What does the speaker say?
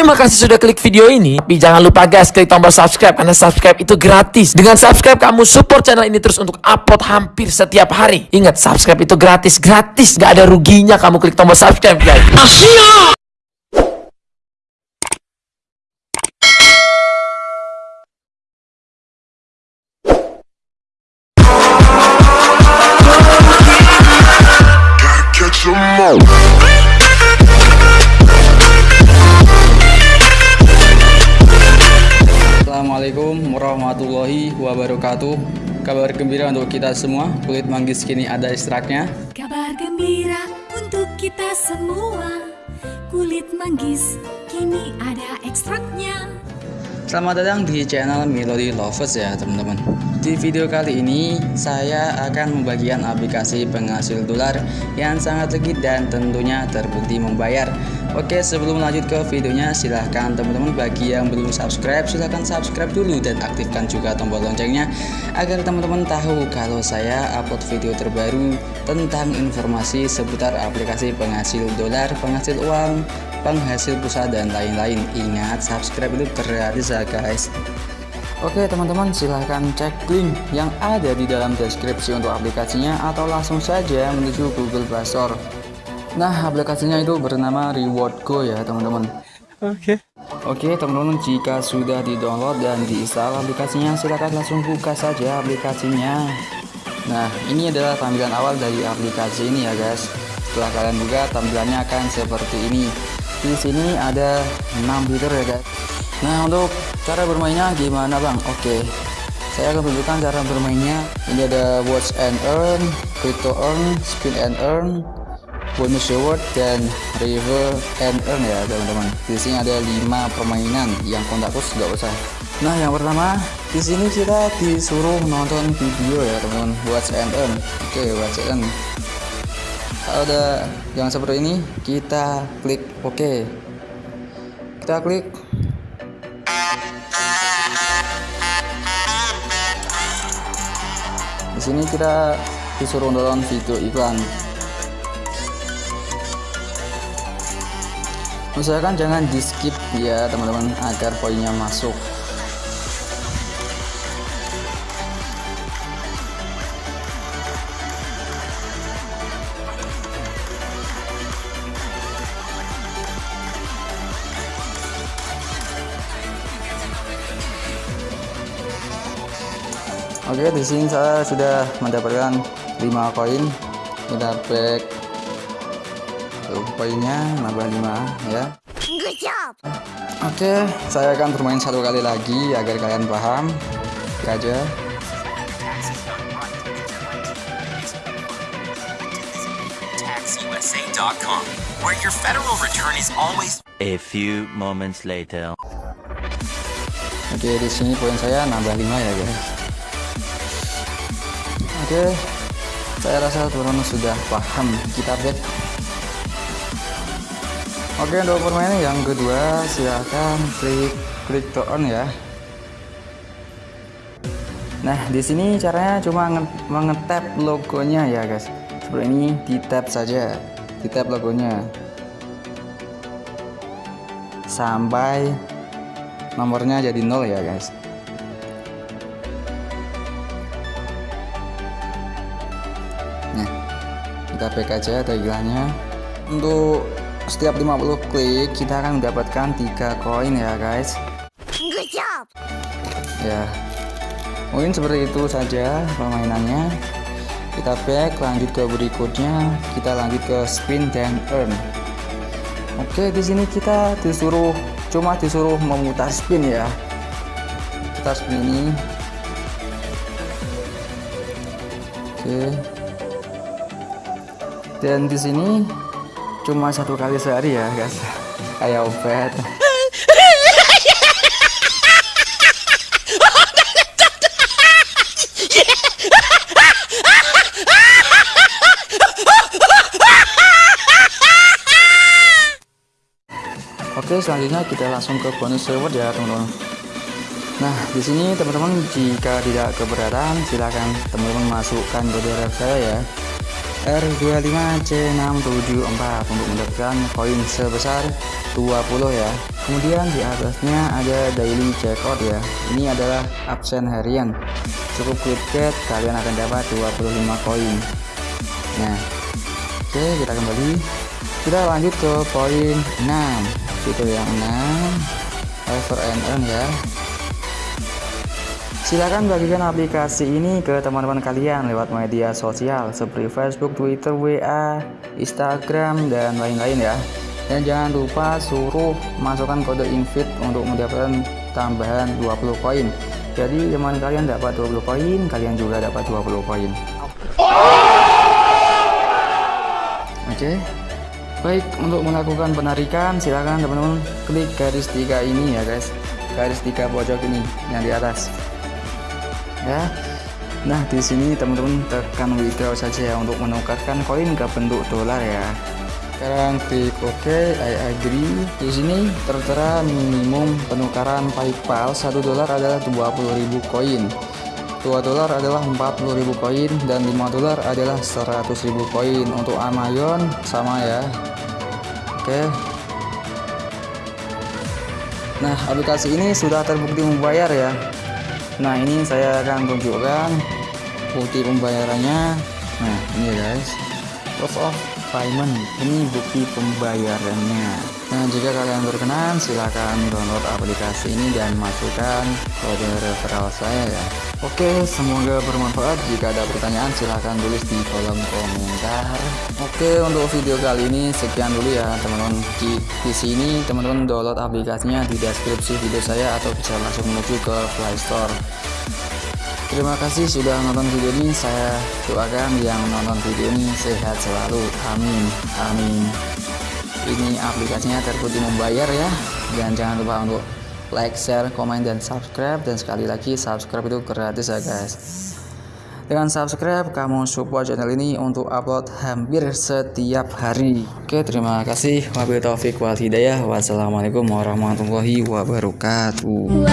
Terima kasih sudah klik video ini. Tapi jangan lupa guys, klik tombol subscribe karena subscribe itu gratis. Dengan subscribe kamu support channel ini terus untuk upload hampir setiap hari. Ingat, subscribe itu gratis, gratis. Gak ada ruginya kamu klik tombol subscribe guys. catch wabarakatuh Kabar gembira untuk kita semua. Kulit manggis kini ada ekstraknya Kabar gembira untuk kita semua. Kulit manggis kini ada ekstraknya Selamat datang di channel Melody Lovers ya teman-teman. Di video kali ini saya akan membagikan aplikasi penghasil dolar yang sangat legit dan tentunya terbukti membayar. Oke sebelum lanjut ke videonya silahkan teman-teman bagi yang belum subscribe silahkan subscribe dulu dan aktifkan juga tombol loncengnya Agar teman-teman tahu kalau saya upload video terbaru tentang informasi seputar aplikasi penghasil dolar, penghasil uang, penghasil pulsa dan lain-lain. Ingat subscribe itu gratis ya guys. Oke teman-teman silahkan cek link yang ada di dalam deskripsi untuk aplikasinya atau langsung saja menuju Google Play Store. Nah aplikasinya itu bernama Reward Go ya teman-teman. Oke. Oke teman-teman jika sudah di download dan diinstal aplikasinya silahkan langsung buka saja aplikasinya. Nah ini adalah tampilan awal dari aplikasi ini ya guys. Setelah kalian buka tampilannya akan seperti ini Di sini ada 6 fitur ya guys. Nah untuk cara bermainnya gimana bang? Oke. Saya akan tunjukkan cara bermainnya. Ini ada watch and earn, crypto earn, spin and earn bonus reward dan river and earn ya teman-teman. Di sini ada 5 permainan yang kontakus nggak usah. Nah yang pertama di sini kita disuruh nonton video ya teman-teman. Watch and earn. Oke watch and earn kalau ada yang seperti ini kita klik oke kita klik. Di sini kita disuruh nonton video iklan. Usahakan jangan di skip ya teman-teman agar poinnya masuk Oke di sini saya sudah mendapatkan 5 koin. Kita back Tuh, poinnya nambah 5 ya. Oke saya akan bermain satu kali lagi agar kalian paham. Oke aja. Taxusa.com, where your federal return is always A few moments later. Oke di sini poin saya nambah 5 ya guys Oke saya rasa teman-teman sudah paham kita back Oke untuk permainan yang kedua silahkan klik klik to on ya. Nah di sini caranya cuma mengetap logonya ya guys. Seperti ini di tap saja di tap logonya. Sampai nomornya jadi nol ya guys kita back aja tagline untuk setiap 50 klik kita akan mendapatkan tiga koin ya guys. Ya. Mungkin seperti itu saja permainannya. Kita back lanjut ke berikutnya. Kita lanjut ke spin dan earn. Oke di sini kita disuruh cuma disuruh memutar spin ya. Kita spin ini. Oke dan di sini cuma satu kali sehari ya guys kayak obat Oke, selanjutnya kita langsung ke bonus reward ya, teman-teman. Nah, di sini teman-teman jika tidak keberatan, silahkan teman-teman masukkan kode ref ya. R25C674 untuk mendapatkan koin sebesar 20 ya. Kemudian di atasnya ada daily checkout ya. Ini adalah absen harian. Cukup klik get kalian akan dapat 25 koin nah oke kita kembali. Kita lanjut ke poin 6 itu yang 6 ever and earn ya Silahkan bagikan aplikasi ini ke teman-teman kalian lewat media sosial seperti Facebook, Twitter, WA, Instagram, dan lain-lain ya. Dan jangan lupa suruh masukkan kode invite untuk mendapatkan tambahan 20 koin. Jadi teman kalian dapat 20 koin, kalian juga dapat 20 koin. Oke. Baik, untuk melakukan penarikan silahkan teman-teman klik garis tiga ini ya guys. Garis tiga pojok ini yang di atas ya. Nah di sini teman-teman tekan withdraw saja ya untuk menukarkan koin ke bentuk dolar ya. Sekarang klik OK I agree. Di sini tertera minimum penukaran PayPal 1 dolar adalah 20.000 koin. 2 dolar adalah 40.000 koin dan 5 dolar adalah 100.000 koin. Untuk Amazon sama ya. Oke. Nah aplikasi ini sudah terbukti membayar ya nah ini saya akan tunjukkan bukti pembayarannya. Nah ini guys. Proof of payment ini bukti pembayarannya. Nah jika kalian berkenan silahkan download aplikasi ini dan masukkan kode referral saya ya. Oke semoga bermanfaat. Jika ada pertanyaan silahkan tulis di kolom komentar. Oke untuk video kali ini sekian dulu ya teman-teman. Di, di sini teman-teman download aplikasinya di deskripsi video saya atau bisa langsung menuju ke Play Store Terima kasih sudah nonton video ini. Saya doakan yang nonton video ini sehat selalu. Amin. Amin. Ini aplikasinya terbukti membayar ya. Dan jangan lupa untuk like, share, komen, dan subscribe. Dan sekali lagi subscribe itu gratis ya guys. Dengan subscribe, kamu support channel ini untuk upload hampir setiap hari. Oke, terima kasih. Wabillahi taufiq wal. Wassalamualaikum warahmatullahi wabarakatuh.